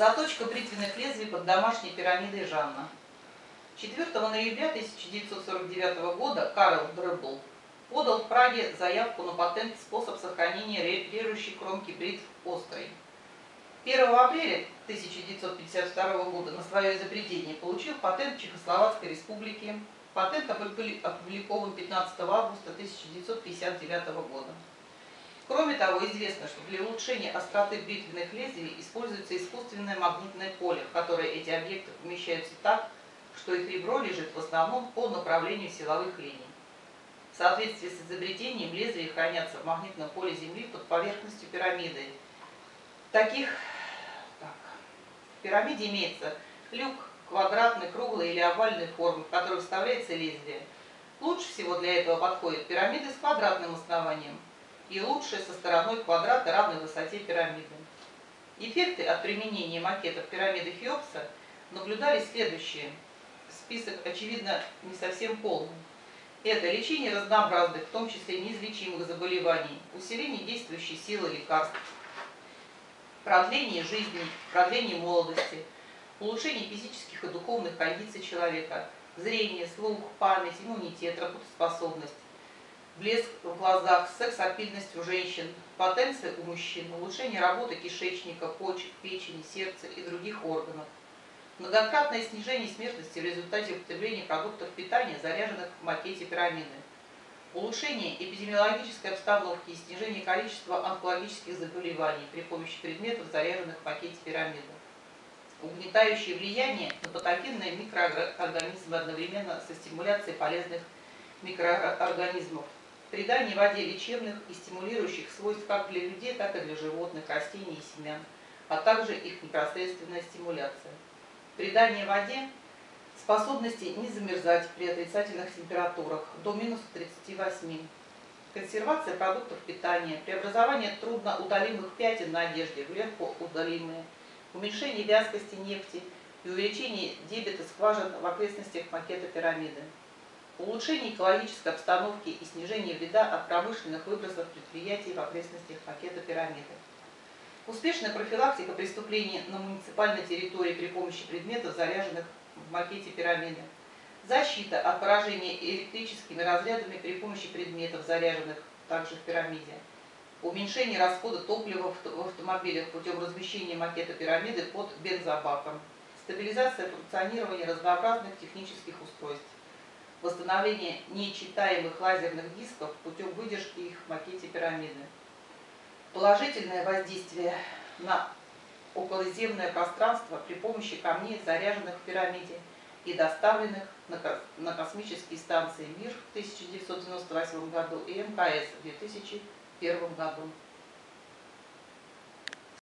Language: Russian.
Заточка бритвенных лезвий под домашней пирамидой Жанна. 4 ноября 1949 года Карл Дребл подал в Праге заявку на патент способ сохранения режущей кромки бритв острой. 1 апреля 1952 года на свое изобретение получил патент Чехословацкой республики. Патент опубликован 15 августа 1959 года. Кроме того, известно, что для улучшения остроты бритвенных лезвий используется искусственное магнитное поле, в которое эти объекты помещаются так, что их ребро лежит в основном по направлению силовых линий. В соответствии с изобретением лезвия хранятся в магнитном поле Земли под поверхностью пирамиды. Таких так, в пирамиде имеется люк квадратной, круглой или овальной формы, в который вставляется лезвие. Лучше всего для этого подходят пирамиды с квадратным основанием – и лучшее со стороной квадрата равной высоте пирамиды. Эффекты от применения макетов пирамиды Хеопса наблюдались следующие. Список, очевидно, не совсем полный. Это лечение разнообразных, в том числе неизлечимых заболеваний, усиление действующей силы лекарств, продление жизни, продление молодости, улучшение физических и духовных кондиций человека, зрение, слух, память, иммунитет, работоспособность, блеск в глазах, секс-апильность у женщин, потенция у мужчин, улучшение работы кишечника, почек, печени, сердца и других органов, многократное снижение смертности в результате употребления продуктов питания, заряженных в макете пирамиды, улучшение эпидемиологической обстановки и снижение количества онкологических заболеваний при помощи предметов, заряженных в макете пирамиды, угнетающее влияние на патогенные микроорганизмы одновременно со стимуляцией полезных микроорганизмов, придание воде лечебных и стимулирующих свойств как для людей, так и для животных, растений и семян, а также их непосредственная стимуляция. Придание воде способности не замерзать при отрицательных температурах до минус 38. Консервация продуктов питания, преобразование трудноудалимых пятен на одежде в легко уменьшение вязкости нефти и увеличение дебета скважин в окрестностях макета пирамиды улучшение экологической обстановки и снижение вреда от промышленных выбросов предприятий в окрестностях пакета пирамиды. Успешная профилактика преступлений на муниципальной территории при помощи предметов, заряженных в макете пирамиды. Защита от поражения электрическими разрядами при помощи предметов, заряженных также в пирамиде. Уменьшение расхода топлива в автомобилях путем размещения макета пирамиды под бензобаком. Стабилизация функционирования разнообразных технических устройств восстановление нечитаемых лазерных дисков путем выдержки их в макете пирамиды. Положительное воздействие на околоземное пространство при помощи камней, заряженных в пирамиде и доставленных на космические станции МИР в 1998 году и МКС в 2001 году.